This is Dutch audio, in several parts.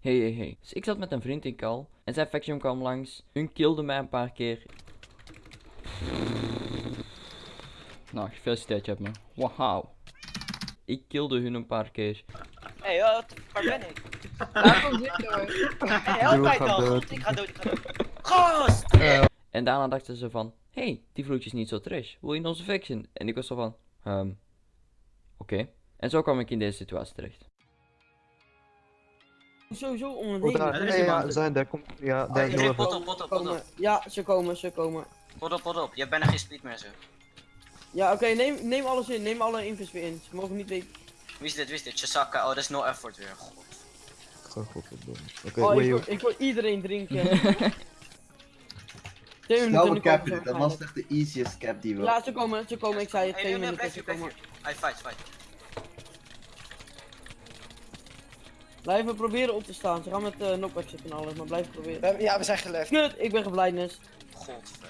Hey, hey, hey. Dus ik zat met een vriend in Kal. En zijn faction kwam langs. Hun killde mij een paar keer. Nou, gefeliciteerd, je hebt me. Wauw. Ik kilde hun een paar keer. Hé, hey, wat? Waar ben ik? Daar komt dit door. Hey, help mij dan! Ik ga dood, ik ga dood. Gast! En daarna dachten ze van, hey, die vloedje is niet zo trash. Wil je in onze faction? En ik was zo van, ehm, oké. En zo kwam ik in deze situatie terecht. Sowieso om een Oh, er is ja, zijn, daar komt, ja, daar is pot op, pot op, pot Komen. op. Ja, ze komen, ze komen. Pot op, pot op. Je hebt bijna geen speed meer zo. Ja, oké, neem, neem alles in. Neem alle infos weer in. Ze mogen niet weten. Wie is dit, wie is dit? Chisaka. Oh, dat is no effort weer. God. Godverdomme. Oké, Oh, wait, ik joh. wil, ik wil iedereen drinken. Snel cap dit, dat was echt de easiest cap die we Ja, ze komen, ze komen. Ik zei het, Hey, nee, nee, minuten. blijf blijf. Hij fight, fight. Blijven proberen op te staan. Ze gaan met uh, knockback zitten en alles, maar blijven We proberen. hebben- Ja, we zijn geleft. Kut, ik ben geblijdenis. Godverdomme.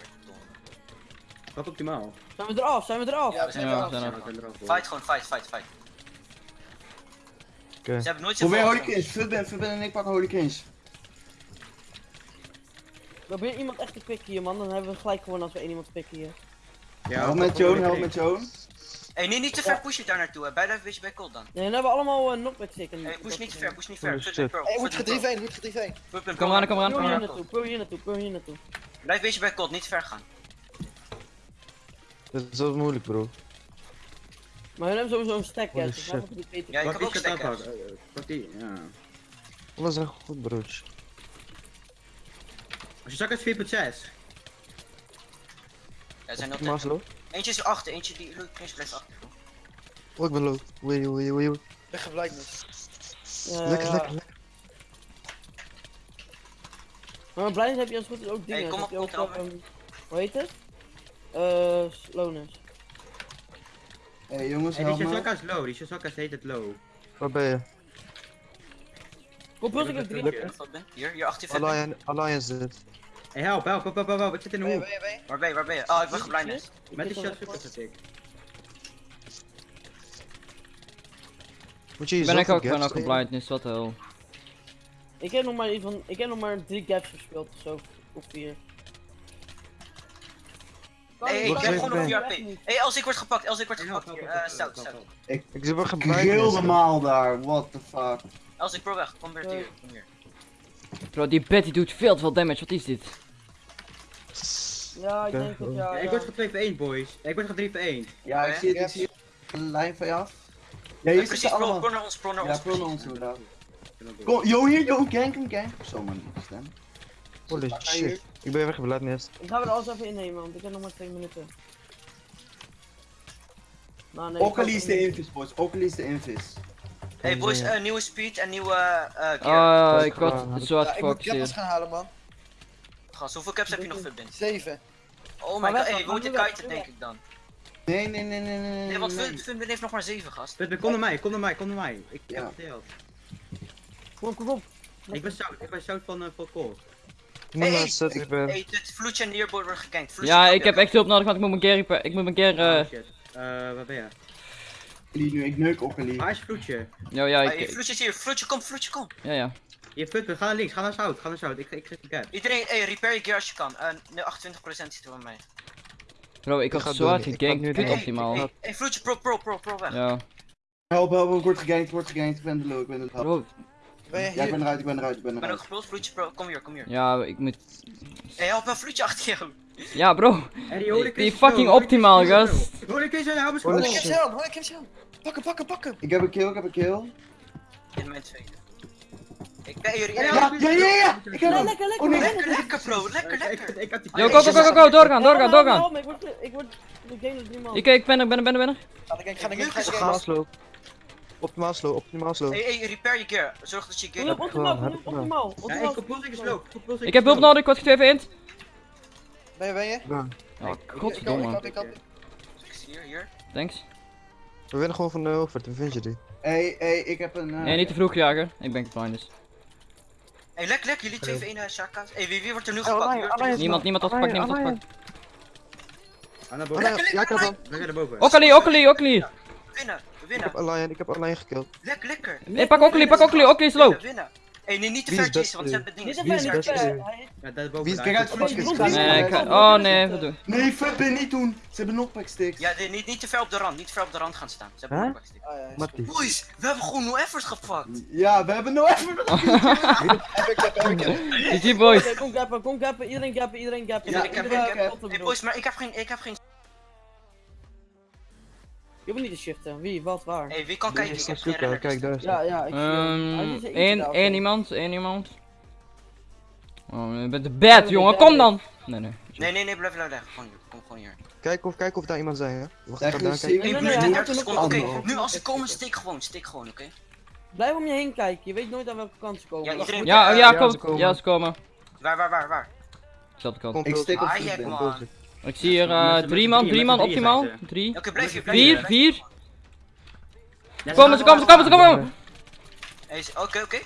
Wat optimaal. Zijn we eraf? Zijn we eraf? Ja, we zijn Ja, eraf. we zijn er. Fight gewoon, fight, fight, fight. Oké. Ze hebben nooit Probeer Holy. Kings, Fubben, Fubben en ik pakken Holy Kings. Probeer iemand echt te pikken hier, man. Dan hebben we gelijk gewoon als we één iemand pikken hier. Ja, help met Joan, help met Joan. Hey, nee, niet te ver pushen daar naartoe. hè. Bijna een beetje bij cooldown. Nee, dan hebben we allemaal een knockback stick. Hey, push niet te ver, push niet Oh, ver. Hey, foot moet pro. gedriven, moet gedriven. Foot and Kom aan, kom aan, Pul kom hier aan. naartoe, pul hier naartoe, hier naartoe. Blijf een beetje bij cold, niet te ver gaan. Dat is wel moeilijk, bro. Maar hun hebben sowieso een stack, hè. Dus shit. waarom moet ik beter? Ja, ik Wat heb is ook stackers. aanpak? Eh, eh, Pak die, ja. Alles echt goed, broodje. Als je zak is 4.6. Ja, zijn dat Maslow. Eentje is achter, eentje die Prince blijft achter. Oh, ik ben low. Wee, wee, wee, wee. Ik ben geblijdenis. Ja, Lekker, ja. lekker, lekker. Maar Blijnis heb je als het goed is ook dingen. Hey, kom op, kom op, hoe heet het? Eh, slowness. Hey jongens, Hey, die. Shizaka is low, die Shizaka heet het low. Waar ben je? Kom, puls ik heb drie. Hier, hier achter je. Alliance, Alliance dit. Hey, help, help, help, help, help, help, ik zit in de hoek. Waar ben je, waar ben je? Oh, ik ben geblinded. Met die Ik shot zit super zit ik. Moet je Ben ik ook bijna geven? geblindness, wat de hel. Ik heb nog maar van, ik heb nog maar drie gaps gespeeld zo. Of vier. Hey, hey, ik heb gewoon. 4 AP. Hey, als ik word gepakt, als ik word gepakt hier. Eh, stout, stout. Ik zit wel Grill geblindness. normaal daar, what the fuck. Als ik pro weg, kom weer hier. Kom hier. Bro, die Betty doet veel te veel damage, wat is dit? Ja, ik denk het ja. Ja, ik ja. word ge 2 voor 1 boys. Ik word ge 3 voor 1. Ja, ik zie het, ik zie. Een lijn van je af. Ja, hier zitten allemaal. pro naar ons, pro naar Ja, ons. pro naar ons inderdaad. Kom, yo hier, yo, gank hem, gank. Zo man, stem. Holy shit. Ik ben weer geblindness. Ik ga er alles even innemen, want ik heb nog maar twee minuten. Nou, nee, Occali ik is de invis, boys. Occali is de invis. Hey boys, eh, nieuwe speed en nieuwe eh gear. Ah, ik had zo hard Ja, ik moet gappers gaan halen, man. Gast, hoeveel caps heb je nog verbind? Zeven. Oh my god, hey, we moeten kiten denk ik dan. Nee, nee, nee, nee, nee, Nee, want Fun heeft nog maar 7 gast. Put, kom naar mij, kom naar mij, kom naar mij. Ik heb het heel. Kom, kom, kom. Ik ben Shout, ik ben Shout van, uh, van moet Hey, zet, ik ben... Hey, dit Vloedje en gekankt. Vloedje, Ja, ik heb echt hulp nodig, want ik moet mijn gear, ik moet mijn gear, Oh eh... shit. Eh, waar ben je? Nu, ik neuk Occali. Waar is Vloedje? Ja, ja, Hey, ik... Vloedje is hier, Vloedje kom, Vloedje kom. Ja, ja. Je put, ga naar links, ga naar Shout, ga naar Shout. Ik, ik een cap. Iedereen, hey, repair je gear als je kan. Eh, nu 28% zit er bij mij. Bro, ik Ik had ga zo hard doen, ik gegankt, nu de- optimaal. Hey, hey, Vloedje, pro, pro, pro, pro, weg. Ja. Help, help, ik word gegankt, ik word gegankt. Ik ben de low, ik ben de low. Bro, Ben Ja, ik ben eruit, ik ben eruit, ik ben Ik ben ook eruit. gepult, Vloedje, pro, kom hier, kom hier. ja, ik moet... Hey, help me, Vloedje achter jou. Ja, bro. Die- fucking optimaal, gast. Holy Case, hou me Holy Holy schoon. Caps helm, Holy Caps helm. Pak hem, pak hem, pak hem. Ik heb een kill, ik heb een kill. In mijn twee. Ik ben hier, Ja, ja, Ja, ja! Ik heb lekker, lekker. Oh. Lekker, lekker, bro, lekker, Ik- ik- lekker. Ik had die Yo, go, go, go, go, go, doorgaan, doorgaan, doorgaan. Ik word, ik word, ik game er drie man. Ik, ik ben er, ben er, ben er, ben er. Ga de gang, ga Nu ga. Optimaal slow. Optimaal slow, optimaal slow. Hey, hey, repair je gear. Zorg dat je gear op optimaal, heb ik optimaal. Optimaal. ik Ik heb hulp nodig, ik word getweeënd. Ben je, ben je? Ja. Oh, Ik- ik- ik- godverdomme. ik- ik- ik- Hier, hier. Thanks. We winnen gewoon van de over, dan vind je die. Hey, hey, ik heb een... eh, Nee, niet te vroeg jager. Ik ben blindness. Hey, lek, lek, jullie twee voor één uh, Shaka's. Hey, wie, wie wordt er nu Oh, gepakt? Er. Niemand, niemand had gepakt, niemand had gepakt. Ah, naar boven. nee, ja, ik heb hem. We. Okkeli, Okkeli, Okkeli. Winnen, we Ik winnen. heb Alliance, ik heb Alliance gekillt. Lek, lekker. Hey, pak Okkeli, pak Okkeli, Okkeli is low. Winnen, winnen. Hey, nee, niet te ver is chasen, want ze hebben Niet dingen. te Wie ver, is niet te best ver. Hij- Ja, dat is boven Wie is Nee, ik. Oh nee, wat doen? Nee, Fuppen, niet doen. Ze hebben knockback sticks. Ja, nee, niet, niet te ver op de rand, niet te ver op de rand gaan staan. Ze hebben Huh? een backstick. Ah, is. Boys, we hebben gewoon no effort gepakt. Ja, we hebben nog cap, epic cap. GG boys. Oké, kom gappen, kom gappen, iedereen gappen, iedereen gappen. Hey boys, maar ik heb geen, ik heb geen... Je hoeft niet te shiften. Wie, wat, waar? Hey, wie kan Kijk, kijken? Ik ik heb zoeken. Kijk, daar is Ja, ja, ik eentje één, daar, één iemand, één iemand. Oh, je bent de bad, jongen, kom dan! Nee, nee. Nee, nee, nee, blijf. Gewoon hier, kom gewoon hier. Kijk of, kijk of daar iemand zijn, hè? Wacht, ik ga daar een kijken. Nee, 1 nee, minuut hij en heeft 30 nog seconden. Oké, nu als ze komen, stik gewoon, stik gewoon, oké? Blijf om je heen kijken, je weet nooit aan welke kant ze komen. Ja, iedereen- Ja, ja, ja, kom. ze komen. Ja, ze komen. Waar, waar, waar, waar? Dezelfde kant. Kom, Ik stik op Ah, Ben. Ik zie hier eh met drie man, drie man optimaal. Drie, Oké, blijf hier, blijf vier, hier. vier. Komen, ze komen, ze komen, ze komen! Oké, oké.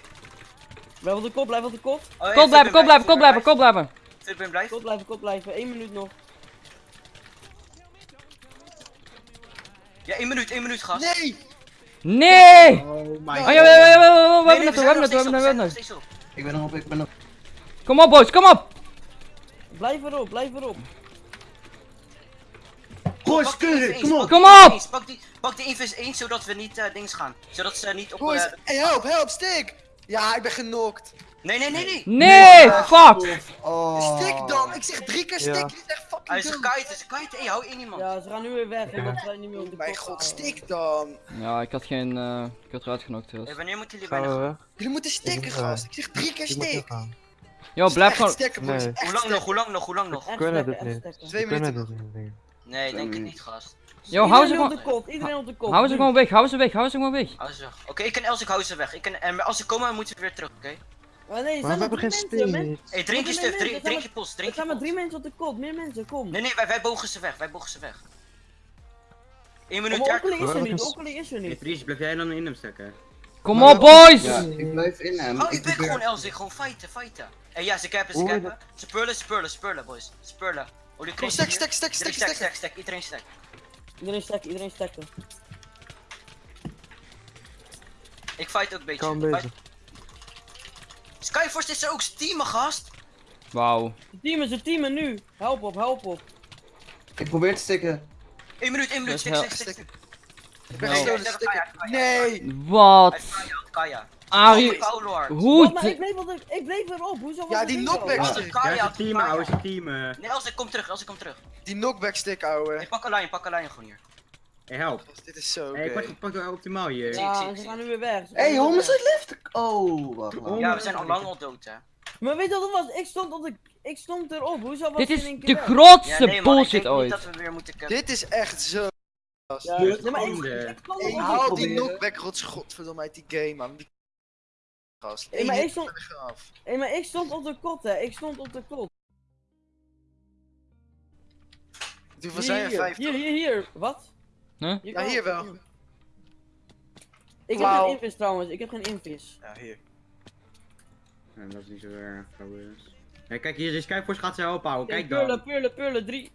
Blijf op de kop, blijf op de kop. Oh, Kop blijven, kop blijven, kop blijven, kop blijven. Fitbin blijft. Kop blijven, kop blijven. 1 minuut nog. Ja, 1 minuut, 1 minuut, gast. Nee! Nee! Oh my Oh ja, god. ja, ja, ja, ja, ja, we hebben het, we hebben nog het, we op, hebben nog het. op. Ik ben erop, ik ben op. Kom op boys, kom op! Blijf erop, blijf erop. Gooi, kom op. pak Kom die op! Pak die, pak die invis 1 zodat we niet eh dings gaan. Zodat ze niet op... Boys, eh, hey, help, help, stick! Ja, ik ben genokt. Nee, nee, nee, nee. Nee, fuck! Oh. Stick dan! Ik zeg drie keer stick, Ja. dit is echt Hij fucking is dom. kite, is kite. Hey, hou één iemand. Ja, ze gaan nu weer weg, omdat zij niet meer op de Oh mijn god, stick dan! Ja, ik had geen, eh, ik had eruit genokt Hey, dus. wanneer moeten jullie bijna we? Jullie moeten sticken, Ik moet, gast. Ik zeg drie keer Ik gaan. Yo, blijf gewoon... stikken, Hoe lang nog, stikken. hoe lang nog, hoe lang nog? Echt kunnen dit niet. Twee We kunnen minuten. Nee, denk het niet, gast. Yo, hou ze Iedereen op gewoon... de kop, iedereen op de kop. Hou ze gewoon weg, hou ze weg, hou ze gewoon weg. Hou ze. Oké, ik en Els, ik hou ze weg. Ik en, en als ze komen, moeten we weer terug, oké? Maar nee, er we hebben geen steeds. Hey, drink je stuf, drink, Er je pols, Er drink je zijn maar drie mensen op de kop, meer mensen, kom. Nee, nee, wij, wij bogen ze weg, wij bogen ze weg. 1 minuut Maar 30. Oakley is er niet, Oakley is er Hey, niet. Dries, blijf jij dan in hem stekken? Kom Maar op boys! Ja, ik blijf in hem. Oh, ik ben gewoon Els, ik gewoon fighten, fighten. En ja, ze cappen, ze cappen. Ze spullen, spullen, spullen, boys. Spullen. Jullie Kom, stek, stek, stek, stek, Iedereen stek, stek. stek, stek, iedereen stek. Iedereen stekken, iedereen stekken. Ik fight ook een beetje. Kan bezig. Skyforce is er ook teamen, gast. Wauw. Ze teamen, ze teamen nu. Help op, help op. Ik probeer te stikken. 1 minuut, 1 minuut, stek, stek, hel- stek. Ik ben gestolen stikken. Nee! Wat? Hij is Kaya, Kaya. Arie... Oh. Hoe? Wat, maar ik bleef, op de- ik bleef erop, hoezo was Ja, die knockback. het Ja, Kaya. ouwe, ze teamen. Nee, als ik kom terug, als ik kom terug. Die knockback stick, ouwe. Ik pak een lijn, pak een lijn gewoon hier. Hey, help. Dit is zo Hey, ik optimaal hier. zie, Ja, ze zie. gaan nu weer weg. hey, zit lift. Oh, wacht maar. Ja, we zijn al lang al dood, hè. Maar weet je wat het was? Ik stond, op de, ik stond erop, hoezo was Dit het is in één keer de weg? Ja, grootste nee, man, ik bullshit ooit. dat we weer moeten. Dit is echt zo. Ja, nee, maar ik, ik erop. haal die knockback rots godverdomme uit die game, man. Die gast. Hey, maar ik stond-. Hey, maar ik stond op de kot, hè. Ik stond op de kot. Hoeveel zijn er? hier, Vijf. hier, hier, hier. Wat? Huh? Hier Ja, hier wel. Ik heb geen invis trouwens, ik heb geen invis. Ja, hier. Ja, dat is niet zo erg, trouwens. Hey, kijk, hier is Skyforce gaat ze helpen, ouwe. Kijk, Purlen, dan. purlen, purlen, drie.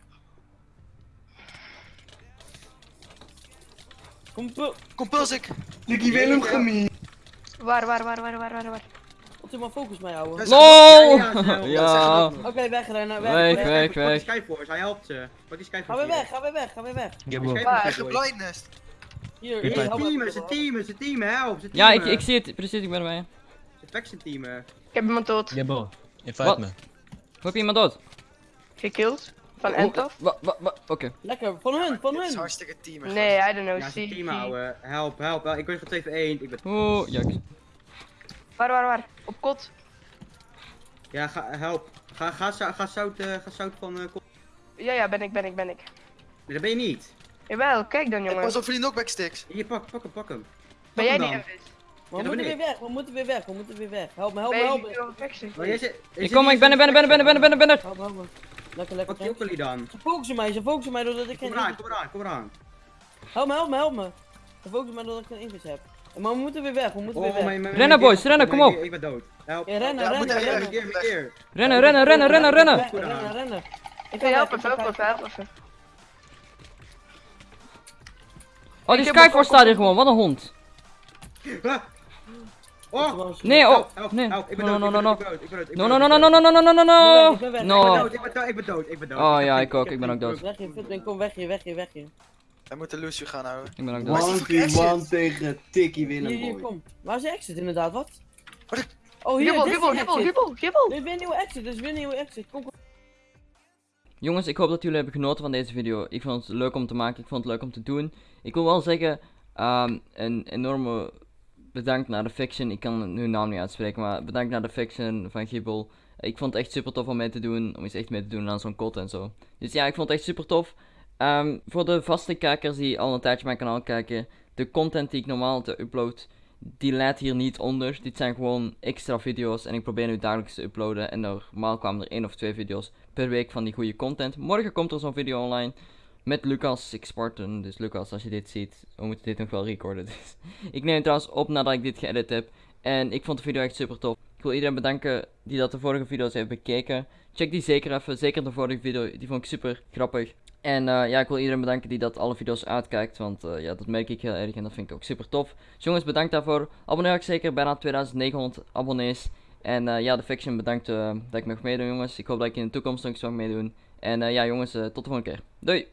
Kom, pu- Kom, Pulsik. Nicky Willem gemiet. Waar, waar, waar, waar, waar, waar, waar? optimaal focus mij houden. Ja, LOL! Ja, ja. Oké, wegrennen, weg, Weg, weg. weg, weg. Skyforce, hij helpt ze. Pak die Skyforce. Ga weer weg, ga weer weg, ga weer weg. Waar? Eigen boy. blindness. Hier, Hier, help me teamen, even, ze help me. teamen, ze teamen, help. Ze Ja, ik, teamen. ik zie het, precies, ik ben erbij. Ze faction teamen. Ik heb iemand dood. Jabbo, invite Wat? me. Hoe heb je iemand dood? Gekillt. Van Entof. Oké. Lekker, van hun, van Dit is hun. hartstikke team. Nee, I don't know. Ja, ze zie- teamen, zie- ouwe. Help, help. Ik ben van 2 voor 1. Ik ben... Oeh, jaks. Waar, waar, waar? Op kot. Ja, ga, help. Ga, ga, ga zout, eh, ga zout van... eh, Kop- Ja, ja, ben ik, ben ik, ben ik. nee, dat ben je niet. Jawel, kijk dan, jongen. pas op voor die knockback sticks. Hier, pak, pak hem, pak hem. Ben jij die invis? We moeten weer weg, we moeten weer weg, we moeten weer weg. Help me, help me, help me. op faction? Maar jij zit... jij Ik kom, niet ik ben er, ben er, ben er, ben er, ben er, ben er, ben er. Help me, help me. Lekker, lekker. Pak die Oakley dan. Ze focussen mij, ze focussen mij doordat ik Kom geen eraan, invis kom eraan, kom eraan. Help me, help me, help me. Ze focussen mij doordat ik geen invis heb. Maar we moeten weer weg, we moeten weer Oh, weg. mijn- mijn- Rennen, mijn boys, rennen, kom op. Ik ben dood. Help. Ja, rennen, rennen, moeten rennen. rennen. Rennen, rennen, rennen, rennen, rennen. Rennen, rennen, rennen. Ik Ik ga help even, help even, weg. help even. Oh, die heb Skyforce staat hier gewoon, wat een hond. Oh! Nee, oh, nee. ik ben No, dood, no, ik no, ben no. dood, ik ben dood, ik ben No, dood, no, no, no, no, no, no, no, no, no, Ik ben dood, ik ben dood, ik ben dood, ik ben dood. Oh ja, ik ook, ik ben ook dood. Weg hier, kom weg hier, weg hier, weg hier. Wij moeten Lucio gaan houden. Ik ben ook dood. die fucking exit? 1v1 tegen Tikkie winnen, Hier, kom. Waar is de exit inderdaad, wat? Oh, hier, Gibbel, dit is gibbel, de gibbel, exit. gibbel, gibbel. Dit is weer een nieuwe exit, dit is weer een nieuwe exit. Kom, kom. Jongens, ik hoop dat jullie hebben genoten van deze video. Ik vond het leuk om te maken, ik vond het leuk om te doen. Ik wil wel zeggen, ehm, een enorme bedankt naar de Fiction. Ik kan hun naam niet uitspreken, maar bedankt naar de Fiction van Gibbel. Ik vond het echt super tof om mee te doen, om eens echt mee te doen aan zo'n kot en zo. Dus ja, ik vond het echt super tof. Ehm, voor de vaste kijkers die al een tijdje mijn kanaal kijken, de content die ik normaal te upload, die leidt hier niet onder. Dit zijn gewoon extra video's en ik probeer nu dagelijks te uploaden. En normaal kwamen er één of twee video's per week van die goede content. Morgen komt er zo'n video online met Lucas ik Spartan. Dus Lucas, als je dit ziet, we moeten dit nog wel recorden. Dus. Ik neem het trouwens op nadat ik dit geëdit heb. En ik vond de video echt super tof. Ik wil iedereen bedanken die dat de vorige video's heeft bekeken. Check die zeker even. Zeker de vorige video, die vond ik super grappig. En eh, ja, ik wil iedereen bedanken die dat alle video's uitkijkt. Want eh, ja, dat merk ik heel erg en dat vind ik ook super tof. Dus jongens, bedankt daarvoor. Abonneer ik zeker, bijna 2900 abonnees. En eh, ja, de Fiction bedankt dat ik mag meedoen jongens. Ik hoop dat ik in de toekomst nog eens mag meedoen. En ja jongens, tot de volgende keer. Doei!